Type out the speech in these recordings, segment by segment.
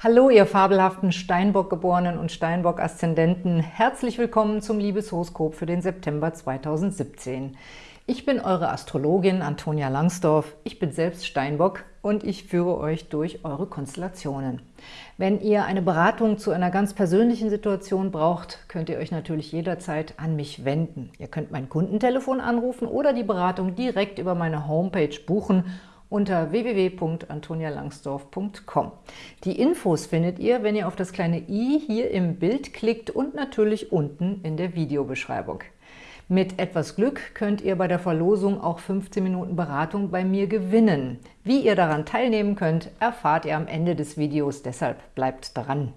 Hallo, ihr fabelhaften Steinbock-Geborenen und Steinbock-Aszendenten. Herzlich willkommen zum Liebeshoroskop für den September 2017. Ich bin eure Astrologin Antonia Langsdorf. Ich bin selbst Steinbock und ich führe euch durch eure Konstellationen. Wenn ihr eine Beratung zu einer ganz persönlichen Situation braucht, könnt ihr euch natürlich jederzeit an mich wenden. Ihr könnt mein Kundentelefon anrufen oder die Beratung direkt über meine Homepage buchen unter www.antonialangsdorf.com. Die Infos findet ihr, wenn ihr auf das kleine i hier im Bild klickt und natürlich unten in der Videobeschreibung. Mit etwas Glück könnt ihr bei der Verlosung auch 15 Minuten Beratung bei mir gewinnen. Wie ihr daran teilnehmen könnt, erfahrt ihr am Ende des Videos, deshalb bleibt dran.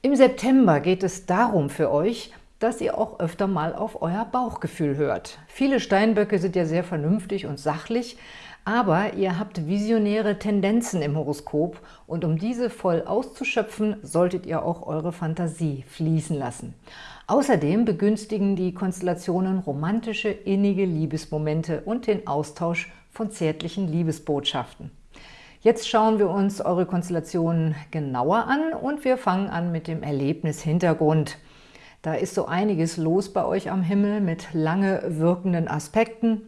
Im September geht es darum für euch, dass ihr auch öfter mal auf euer Bauchgefühl hört. Viele Steinböcke sind ja sehr vernünftig und sachlich, aber ihr habt visionäre Tendenzen im Horoskop und um diese voll auszuschöpfen, solltet ihr auch eure Fantasie fließen lassen. Außerdem begünstigen die Konstellationen romantische, innige Liebesmomente und den Austausch von zärtlichen Liebesbotschaften. Jetzt schauen wir uns eure Konstellationen genauer an und wir fangen an mit dem Erlebnishintergrund. Da ist so einiges los bei euch am Himmel mit lange wirkenden Aspekten,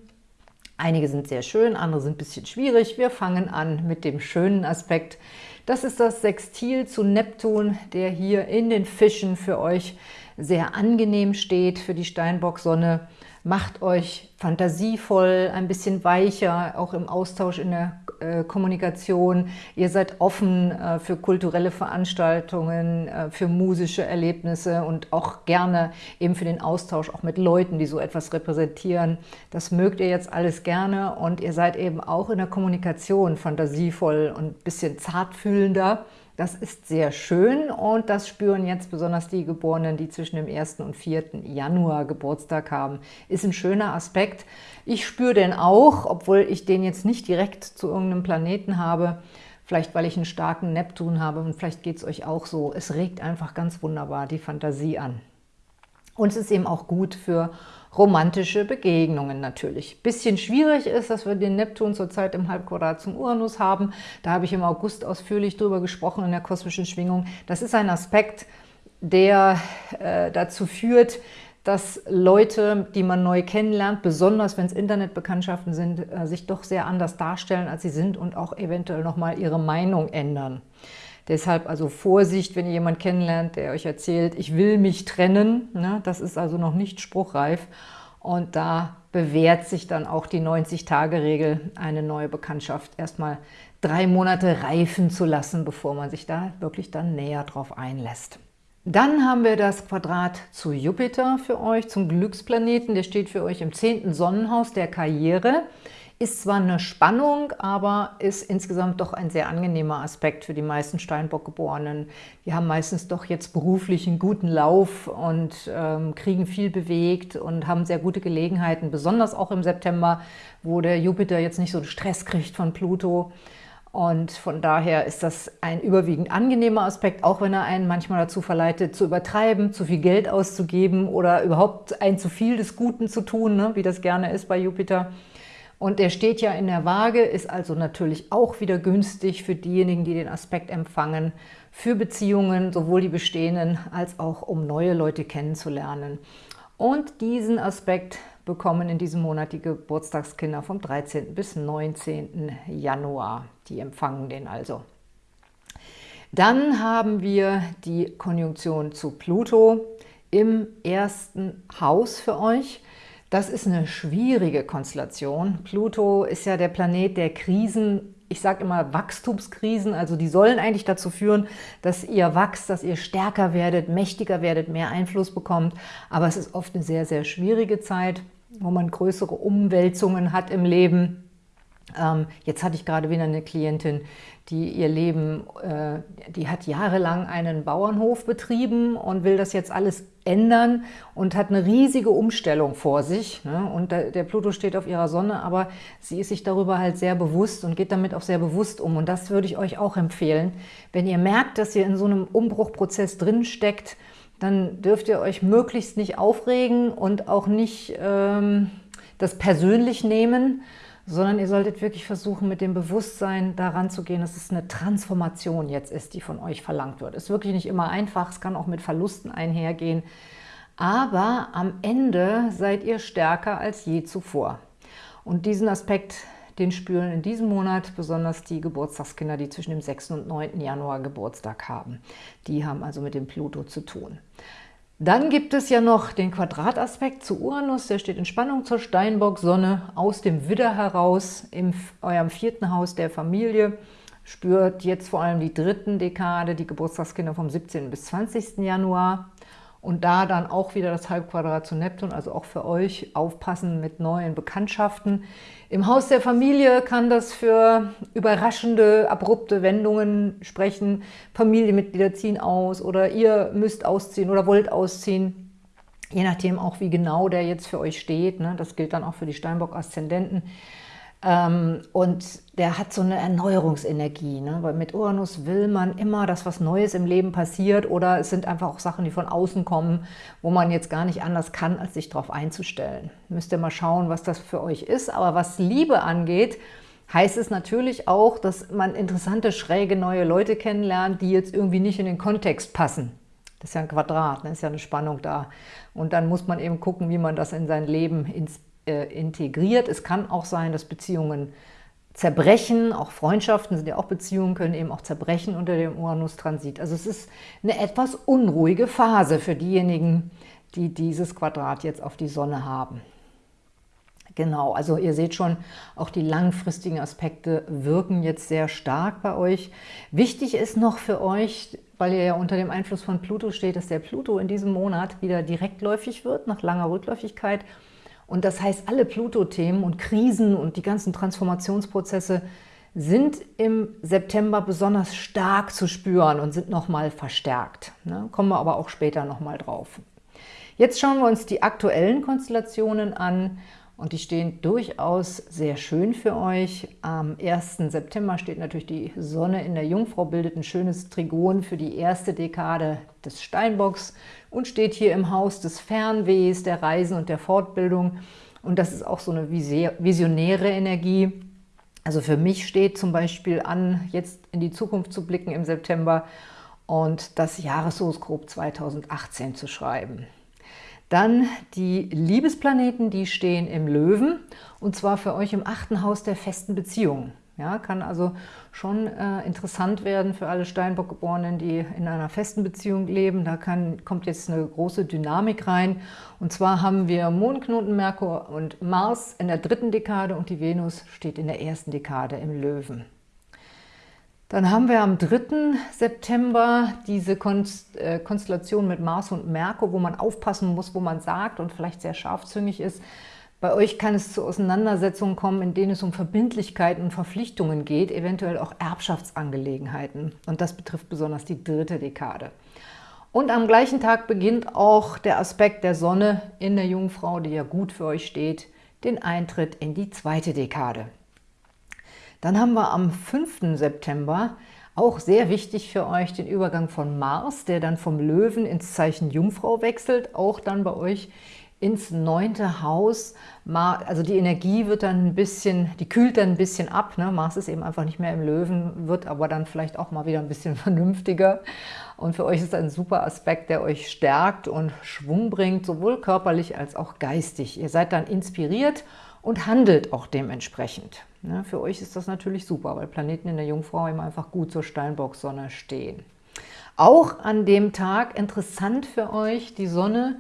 Einige sind sehr schön, andere sind ein bisschen schwierig. Wir fangen an mit dem schönen Aspekt. Das ist das Sextil zu Neptun, der hier in den Fischen für euch sehr angenehm steht, für die Steinbock-Sonne. Macht euch fantasievoll, ein bisschen weicher, auch im Austausch in der äh, Kommunikation. Ihr seid offen äh, für kulturelle Veranstaltungen, äh, für musische Erlebnisse und auch gerne eben für den Austausch auch mit Leuten, die so etwas repräsentieren. Das mögt ihr jetzt alles gerne und ihr seid eben auch in der Kommunikation fantasievoll und ein bisschen zartfühlender. Das ist sehr schön und das spüren jetzt besonders die Geborenen, die zwischen dem 1. und 4. Januar Geburtstag haben. Ist ein schöner Aspekt. Ich spüre den auch, obwohl ich den jetzt nicht direkt zu irgendeinem Planeten habe, vielleicht weil ich einen starken Neptun habe und vielleicht geht es euch auch so. Es regt einfach ganz wunderbar die Fantasie an. Und es ist eben auch gut für romantische Begegnungen natürlich. Bisschen schwierig ist, dass wir den Neptun zurzeit im Halbquadrat zum Uranus haben. Da habe ich im August ausführlich drüber gesprochen in der kosmischen Schwingung. Das ist ein Aspekt, der äh, dazu führt, dass Leute, die man neu kennenlernt, besonders wenn es Internetbekanntschaften sind, äh, sich doch sehr anders darstellen, als sie sind und auch eventuell nochmal ihre Meinung ändern. Deshalb also Vorsicht, wenn ihr jemanden kennenlernt, der euch erzählt, ich will mich trennen. Ne? Das ist also noch nicht spruchreif. Und da bewährt sich dann auch die 90-Tage-Regel, eine neue Bekanntschaft erstmal drei Monate reifen zu lassen, bevor man sich da wirklich dann näher drauf einlässt. Dann haben wir das Quadrat zu Jupiter für euch, zum Glücksplaneten. Der steht für euch im zehnten Sonnenhaus der Karriere. Ist zwar eine Spannung, aber ist insgesamt doch ein sehr angenehmer Aspekt für die meisten Steinbock-Geborenen. Die haben meistens doch jetzt beruflich einen guten Lauf und ähm, kriegen viel bewegt und haben sehr gute Gelegenheiten, besonders auch im September, wo der Jupiter jetzt nicht so Stress kriegt von Pluto. Und von daher ist das ein überwiegend angenehmer Aspekt, auch wenn er einen manchmal dazu verleitet, zu übertreiben, zu viel Geld auszugeben oder überhaupt ein zu viel des Guten zu tun, ne, wie das gerne ist bei Jupiter. Und der steht ja in der Waage, ist also natürlich auch wieder günstig für diejenigen, die den Aspekt empfangen, für Beziehungen, sowohl die bestehenden als auch um neue Leute kennenzulernen. Und diesen Aspekt bekommen in diesem Monat die Geburtstagskinder vom 13. bis 19. Januar. Die empfangen den also. Dann haben wir die Konjunktion zu Pluto im ersten Haus für euch. Das ist eine schwierige Konstellation. Pluto ist ja der Planet der Krisen, ich sage immer Wachstumskrisen, also die sollen eigentlich dazu führen, dass ihr wachst, dass ihr stärker werdet, mächtiger werdet, mehr Einfluss bekommt. Aber es ist oft eine sehr, sehr schwierige Zeit, wo man größere Umwälzungen hat im Leben. Ähm, jetzt hatte ich gerade wieder eine Klientin, die ihr Leben, äh, die hat jahrelang einen Bauernhof betrieben und will das jetzt alles ändern und hat eine riesige Umstellung vor sich. Ne? Und der, der Pluto steht auf ihrer Sonne, aber sie ist sich darüber halt sehr bewusst und geht damit auch sehr bewusst um. Und das würde ich euch auch empfehlen. Wenn ihr merkt, dass ihr in so einem Umbruchprozess drin steckt, dann dürft ihr euch möglichst nicht aufregen und auch nicht ähm, das persönlich nehmen, sondern ihr solltet wirklich versuchen, mit dem Bewusstsein daran zu gehen, dass es eine Transformation jetzt ist, die von euch verlangt wird. Ist wirklich nicht immer einfach, es kann auch mit Verlusten einhergehen, aber am Ende seid ihr stärker als je zuvor. Und diesen Aspekt, den spüren in diesem Monat besonders die Geburtstagskinder, die zwischen dem 6. und 9. Januar Geburtstag haben. Die haben also mit dem Pluto zu tun. Dann gibt es ja noch den Quadrataspekt zu Uranus, der steht in Spannung zur Steinbock-Sonne aus dem Widder heraus, in eurem vierten Haus der Familie. Spürt jetzt vor allem die dritten Dekade, die Geburtstagskinder vom 17. bis 20. Januar. Und da dann auch wieder das Halbquadrat zu Neptun, also auch für euch aufpassen mit neuen Bekanntschaften. Im Haus der Familie kann das für überraschende, abrupte Wendungen sprechen. Familienmitglieder ziehen aus oder ihr müsst ausziehen oder wollt ausziehen. Je nachdem auch, wie genau der jetzt für euch steht. Ne? Das gilt dann auch für die Steinbock-Aszendenten. Ähm, und der hat so eine Erneuerungsenergie, ne? weil mit Uranus will man immer, dass was Neues im Leben passiert oder es sind einfach auch Sachen, die von außen kommen, wo man jetzt gar nicht anders kann, als sich darauf einzustellen. Müsst ihr mal schauen, was das für euch ist. Aber was Liebe angeht, heißt es natürlich auch, dass man interessante, schräge neue Leute kennenlernt, die jetzt irgendwie nicht in den Kontext passen. Das ist ja ein Quadrat, ne? ist ja eine Spannung da. Und dann muss man eben gucken, wie man das in sein Leben ins äh, integriert. Es kann auch sein, dass Beziehungen zerbrechen, auch Freundschaften sind ja auch Beziehungen, können eben auch zerbrechen unter dem Uranus-Transit. Also es ist eine etwas unruhige Phase für diejenigen, die dieses Quadrat jetzt auf die Sonne haben. Genau, also ihr seht schon, auch die langfristigen Aspekte wirken jetzt sehr stark bei euch. Wichtig ist noch für euch, weil ihr ja unter dem Einfluss von Pluto steht, dass der Pluto in diesem Monat wieder direktläufig wird, nach langer Rückläufigkeit. Und das heißt, alle Pluto-Themen und Krisen und die ganzen Transformationsprozesse sind im September besonders stark zu spüren und sind nochmal verstärkt. Ne? Kommen wir aber auch später nochmal drauf. Jetzt schauen wir uns die aktuellen Konstellationen an und die stehen durchaus sehr schön für euch. Am 1. September steht natürlich die Sonne in der Jungfrau, bildet ein schönes Trigon für die erste Dekade des Steinbocks und steht hier im Haus des Fernwehs, der Reisen und der Fortbildung. Und das ist auch so eine visionäre Energie. Also für mich steht zum Beispiel an, jetzt in die Zukunft zu blicken im September und das Jahreshoroskop 2018 zu schreiben. Dann die Liebesplaneten, die stehen im Löwen und zwar für euch im achten Haus der festen Beziehungen. Ja, kann also schon äh, interessant werden für alle Steinbock-Geborenen, die in einer festen Beziehung leben. Da kann, kommt jetzt eine große Dynamik rein. Und zwar haben wir Mondknoten, Merkur und Mars in der dritten Dekade und die Venus steht in der ersten Dekade im Löwen. Dann haben wir am 3. September diese äh, Konstellation mit Mars und Merkur, wo man aufpassen muss, wo man sagt und vielleicht sehr scharfzüngig ist. Bei euch kann es zu Auseinandersetzungen kommen, in denen es um Verbindlichkeiten und Verpflichtungen geht, eventuell auch Erbschaftsangelegenheiten. Und das betrifft besonders die dritte Dekade. Und am gleichen Tag beginnt auch der Aspekt der Sonne in der Jungfrau, die ja gut für euch steht, den Eintritt in die zweite Dekade. Dann haben wir am 5. September auch sehr wichtig für euch den Übergang von Mars, der dann vom Löwen ins Zeichen Jungfrau wechselt, auch dann bei euch ins neunte Haus. Also die Energie wird dann ein bisschen, die kühlt dann ein bisschen ab. Ne? Mars ist eben einfach nicht mehr im Löwen, wird aber dann vielleicht auch mal wieder ein bisschen vernünftiger. Und für euch ist ein super Aspekt, der euch stärkt und Schwung bringt, sowohl körperlich als auch geistig. Ihr seid dann inspiriert und handelt auch dementsprechend. Ne? Für euch ist das natürlich super, weil Planeten in der Jungfrau eben einfach gut zur Steinbock-Sonne stehen. Auch an dem Tag interessant für euch die Sonne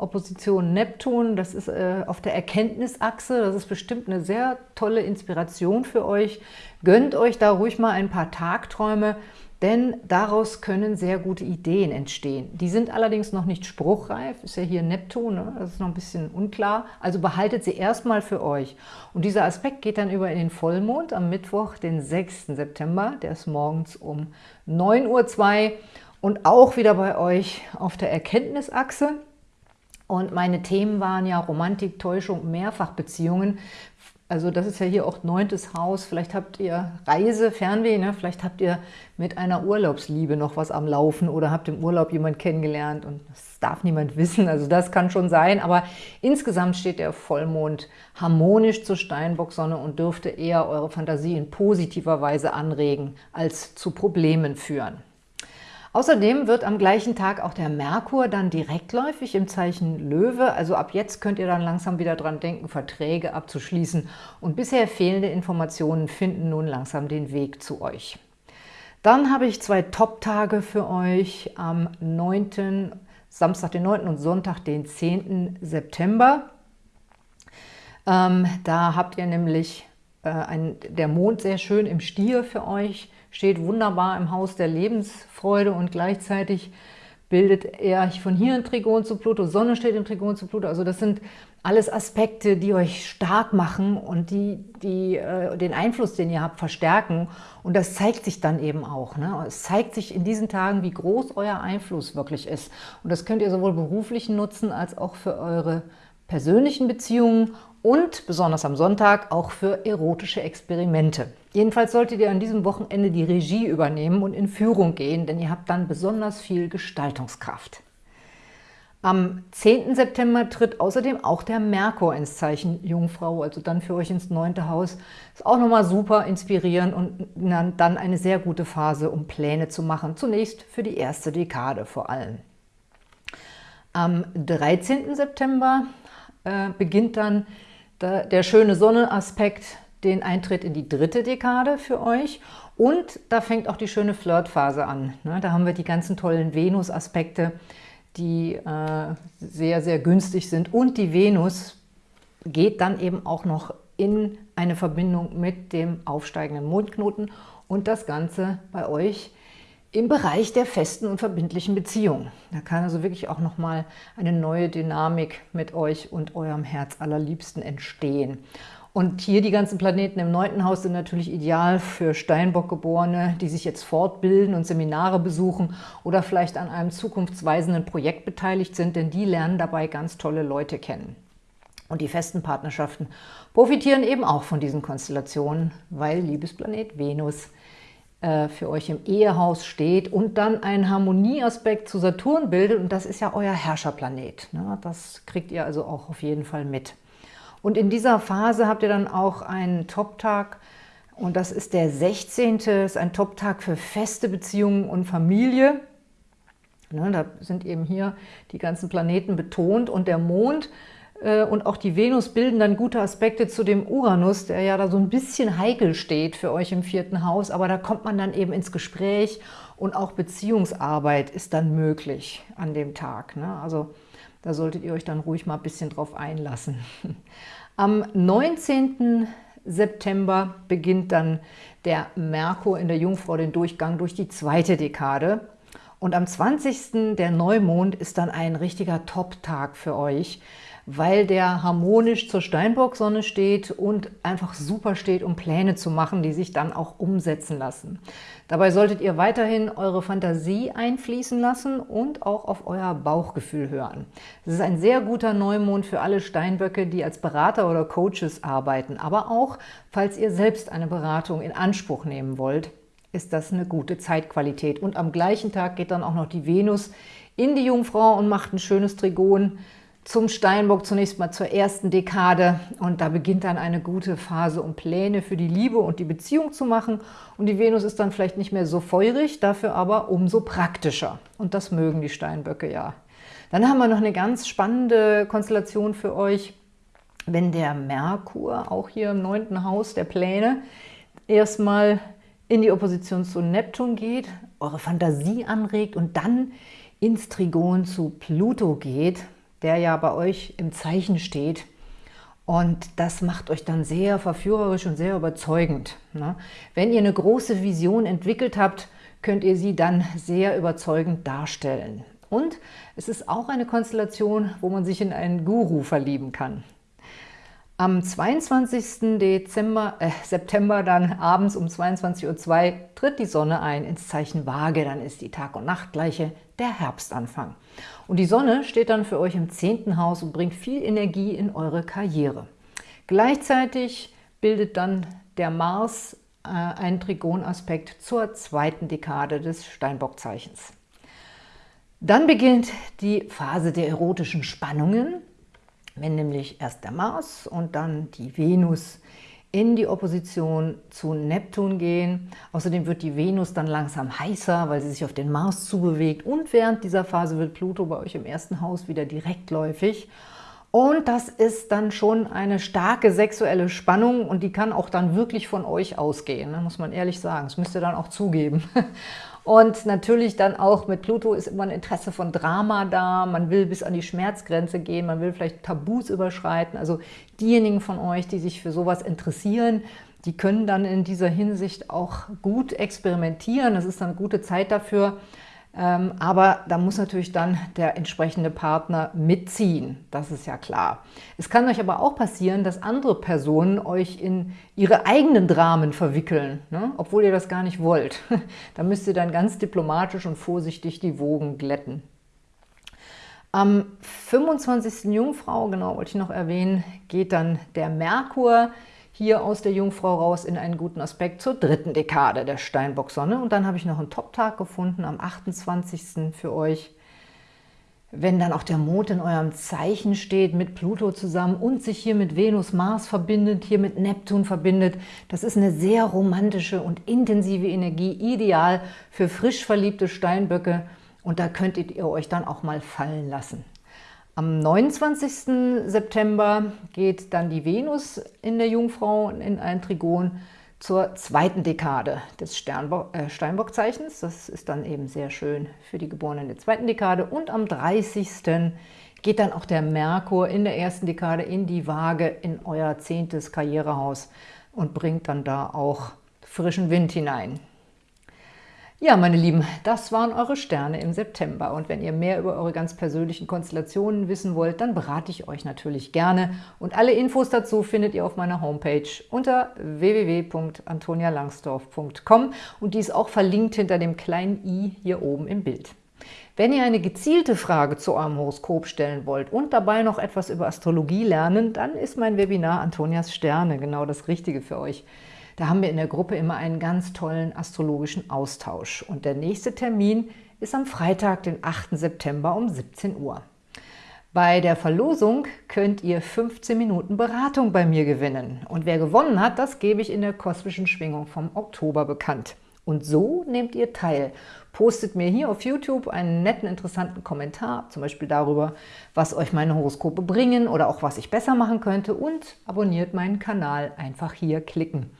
Opposition Neptun, das ist äh, auf der Erkenntnisachse, das ist bestimmt eine sehr tolle Inspiration für euch. Gönnt euch da ruhig mal ein paar Tagträume, denn daraus können sehr gute Ideen entstehen. Die sind allerdings noch nicht spruchreif, ist ja hier Neptun, ne? das ist noch ein bisschen unklar, also behaltet sie erstmal für euch. Und dieser Aspekt geht dann über in den Vollmond am Mittwoch, den 6. September, der ist morgens um 9.02 Uhr und auch wieder bei euch auf der Erkenntnisachse. Und meine Themen waren ja Romantik, Täuschung, Mehrfachbeziehungen. Also das ist ja hier auch neuntes Haus. Vielleicht habt ihr Reise, Fernweh, ne? vielleicht habt ihr mit einer Urlaubsliebe noch was am Laufen oder habt im Urlaub jemand kennengelernt und das darf niemand wissen. Also das kann schon sein, aber insgesamt steht der Vollmond harmonisch zur Steinbock-Sonne und dürfte eher eure Fantasie in positiver Weise anregen als zu Problemen führen. Außerdem wird am gleichen Tag auch der Merkur dann direktläufig im Zeichen Löwe. Also ab jetzt könnt ihr dann langsam wieder dran denken, Verträge abzuschließen. Und bisher fehlende Informationen finden nun langsam den Weg zu euch. Dann habe ich zwei Top-Tage für euch am 9., Samstag den 9. und Sonntag den 10. September. Ähm, da habt ihr nämlich äh, ein, der Mond sehr schön im Stier für euch steht wunderbar im Haus der Lebensfreude und gleichzeitig bildet er von hier ein Trigon zu Pluto, Sonne steht im Trigon zu Pluto. Also das sind alles Aspekte, die euch stark machen und die, die äh, den Einfluss, den ihr habt, verstärken. Und das zeigt sich dann eben auch. Ne? Es zeigt sich in diesen Tagen, wie groß euer Einfluss wirklich ist. Und das könnt ihr sowohl beruflich nutzen, als auch für eure persönlichen Beziehungen und besonders am Sonntag auch für erotische Experimente. Jedenfalls solltet ihr an diesem Wochenende die Regie übernehmen und in Führung gehen, denn ihr habt dann besonders viel Gestaltungskraft. Am 10. September tritt außerdem auch der Merkur ins Zeichen Jungfrau, also dann für euch ins neunte Haus. Ist auch nochmal super inspirierend und dann eine sehr gute Phase, um Pläne zu machen. Zunächst für die erste Dekade vor allem. Am 13. September äh, beginnt dann der, schöne Sonnenaspekt den Eintritt in die dritte Dekade für euch und da fängt auch die schöne Flirtphase an. Ne? Da haben wir die ganzen tollen Venus-Aspekte, die äh, sehr, sehr günstig sind und die Venus geht dann eben auch noch in eine Verbindung mit dem aufsteigenden Mondknoten und das Ganze bei euch im Bereich der festen und verbindlichen Beziehungen. Da kann also wirklich auch nochmal eine neue Dynamik mit euch und eurem Herz allerliebsten entstehen. Und hier die ganzen Planeten im neunten Haus sind natürlich ideal für Steinbock-Geborene, die sich jetzt fortbilden und Seminare besuchen oder vielleicht an einem zukunftsweisenden Projekt beteiligt sind, denn die lernen dabei ganz tolle Leute kennen. Und die festen Partnerschaften profitieren eben auch von diesen Konstellationen, weil Liebesplanet Venus für euch im Ehehaus steht und dann einen Harmonieaspekt zu Saturn bildet und das ist ja euer Herrscherplanet. Ne? Das kriegt ihr also auch auf jeden Fall mit. Und in dieser Phase habt ihr dann auch einen Top-Tag und das ist der 16. Das ist ein Top-Tag für feste Beziehungen und Familie. Ne, da sind eben hier die ganzen Planeten betont und der Mond äh, und auch die Venus bilden dann gute Aspekte zu dem Uranus, der ja da so ein bisschen heikel steht für euch im vierten Haus, aber da kommt man dann eben ins Gespräch und auch Beziehungsarbeit ist dann möglich an dem Tag. Ne? Also da solltet ihr euch dann ruhig mal ein bisschen drauf einlassen. Am 19. September beginnt dann der Merkur in der Jungfrau den Durchgang durch die zweite Dekade. Und am 20. der Neumond ist dann ein richtiger Top-Tag für euch weil der harmonisch zur Steinbock-Sonne steht und einfach super steht, um Pläne zu machen, die sich dann auch umsetzen lassen. Dabei solltet ihr weiterhin eure Fantasie einfließen lassen und auch auf euer Bauchgefühl hören. Es ist ein sehr guter Neumond für alle Steinböcke, die als Berater oder Coaches arbeiten, aber auch, falls ihr selbst eine Beratung in Anspruch nehmen wollt, ist das eine gute Zeitqualität. Und am gleichen Tag geht dann auch noch die Venus in die Jungfrau und macht ein schönes Trigon zum Steinbock zunächst mal zur ersten Dekade. Und da beginnt dann eine gute Phase, um Pläne für die Liebe und die Beziehung zu machen. Und die Venus ist dann vielleicht nicht mehr so feurig, dafür aber umso praktischer. Und das mögen die Steinböcke ja. Dann haben wir noch eine ganz spannende Konstellation für euch, wenn der Merkur, auch hier im neunten Haus der Pläne, erstmal in die Opposition zu Neptun geht, eure Fantasie anregt und dann ins Trigon zu Pluto geht, der ja bei euch im Zeichen steht. Und das macht euch dann sehr verführerisch und sehr überzeugend. Ne? Wenn ihr eine große Vision entwickelt habt, könnt ihr sie dann sehr überzeugend darstellen. Und es ist auch eine Konstellation, wo man sich in einen Guru verlieben kann. Am 22. Dezember, äh, September dann abends um 22.02 Uhr tritt die Sonne ein ins Zeichen Waage. Dann ist die Tag- und Nachtgleiche der Herbstanfang. Und die Sonne steht dann für euch im zehnten Haus und bringt viel Energie in eure Karriere. Gleichzeitig bildet dann der Mars äh, einen Trigonaspekt zur zweiten Dekade des Steinbockzeichens. Dann beginnt die Phase der erotischen Spannungen, wenn nämlich erst der Mars und dann die Venus in die Opposition zu Neptun gehen. Außerdem wird die Venus dann langsam heißer, weil sie sich auf den Mars zubewegt. Und während dieser Phase wird Pluto bei euch im ersten Haus wieder direktläufig. Und das ist dann schon eine starke sexuelle Spannung und die kann auch dann wirklich von euch ausgehen, ne? muss man ehrlich sagen. Das müsst ihr dann auch zugeben. Und natürlich dann auch mit Pluto ist immer ein Interesse von Drama da, man will bis an die Schmerzgrenze gehen, man will vielleicht Tabus überschreiten. Also diejenigen von euch, die sich für sowas interessieren, die können dann in dieser Hinsicht auch gut experimentieren. Das ist dann eine gute Zeit dafür. Ähm, aber da muss natürlich dann der entsprechende Partner mitziehen, das ist ja klar. Es kann euch aber auch passieren, dass andere Personen euch in ihre eigenen Dramen verwickeln, ne? obwohl ihr das gar nicht wollt. da müsst ihr dann ganz diplomatisch und vorsichtig die Wogen glätten. Am 25. Jungfrau, genau wollte ich noch erwähnen, geht dann der Merkur hier aus der Jungfrau raus in einen guten Aspekt zur dritten Dekade der Steinbock-Sonne. Und dann habe ich noch einen Top-Tag gefunden am 28. für euch. Wenn dann auch der Mond in eurem Zeichen steht, mit Pluto zusammen und sich hier mit Venus, Mars verbindet, hier mit Neptun verbindet, das ist eine sehr romantische und intensive Energie, ideal für frisch verliebte Steinböcke. Und da könntet ihr euch dann auch mal fallen lassen. Am 29. September geht dann die Venus in der Jungfrau in ein Trigon zur zweiten Dekade des äh, Steinbockzeichens. Das ist dann eben sehr schön für die Geborenen der zweiten Dekade. Und am 30. geht dann auch der Merkur in der ersten Dekade in die Waage in euer zehntes Karrierehaus und bringt dann da auch frischen Wind hinein. Ja, meine Lieben, das waren eure Sterne im September. Und wenn ihr mehr über eure ganz persönlichen Konstellationen wissen wollt, dann berate ich euch natürlich gerne. Und alle Infos dazu findet ihr auf meiner Homepage unter www.antonialangsdorf.com und die ist auch verlinkt hinter dem kleinen i hier oben im Bild. Wenn ihr eine gezielte Frage zu eurem Horoskop stellen wollt und dabei noch etwas über Astrologie lernen, dann ist mein Webinar Antonias Sterne genau das Richtige für euch. Da haben wir in der Gruppe immer einen ganz tollen astrologischen Austausch. Und der nächste Termin ist am Freitag, den 8. September um 17 Uhr. Bei der Verlosung könnt ihr 15 Minuten Beratung bei mir gewinnen. Und wer gewonnen hat, das gebe ich in der kosmischen Schwingung vom Oktober bekannt. Und so nehmt ihr teil. Postet mir hier auf YouTube einen netten, interessanten Kommentar, zum Beispiel darüber, was euch meine Horoskope bringen oder auch was ich besser machen könnte und abonniert meinen Kanal. Einfach hier klicken.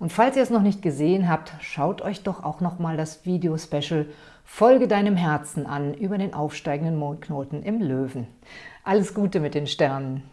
Und falls ihr es noch nicht gesehen habt, schaut euch doch auch noch mal das Video-Special Folge deinem Herzen an über den aufsteigenden Mondknoten im Löwen. Alles Gute mit den Sternen!